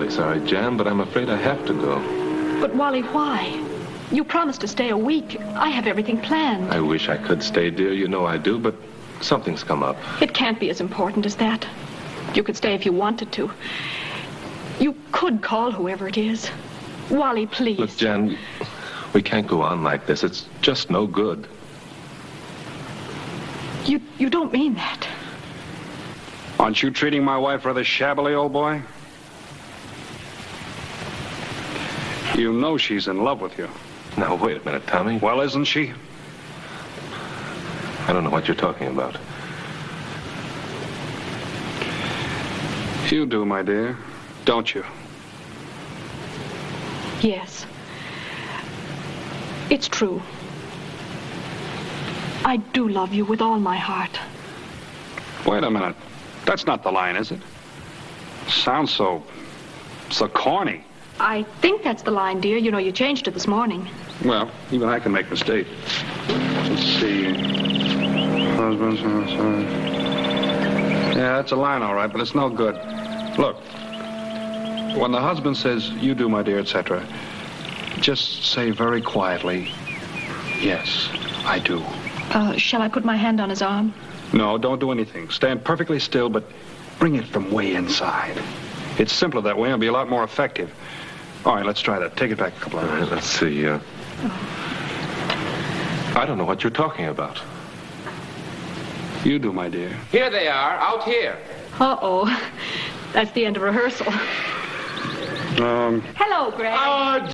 I'm terribly sorry, Jan, but I'm afraid I have to go. But Wally, why? You promised to stay a week. I have everything planned. I wish I could stay, dear. You know I do, but something's come up. It can't be as important as that. You could stay if you wanted to. You could call whoever it is. Wally, please. Look, Jan, we can't go on like this. It's just no good. You, you don't mean that. Aren't you treating my wife rather shabbily, old boy? You know she's in love with you. Now, wait a minute, Tommy. Well, isn't she? I don't know what you're talking about. You do, my dear. Don't you? Yes. It's true. I do love you with all my heart. Wait a minute. That's not the line, is it? Sounds so... so corny. I think that's the line, dear. You know, you changed it this morning. Well, even I can make mistakes. Let's see. Yeah, that's a line, all right, but it's no good. Look, when the husband says, you do, my dear, etc., just say very quietly, yes, I do. Uh, shall I put my hand on his arm? No, don't do anything. Stand perfectly still, but bring it from way inside. It's simpler that way and be a lot more effective. All right, let's try that. Take it back a couple of All right, minutes. let's see. Uh, I don't know what you're talking about. You do, my dear. Here they are, out here. Uh-oh. That's the end of rehearsal. Um, Hello, Greg. Oh,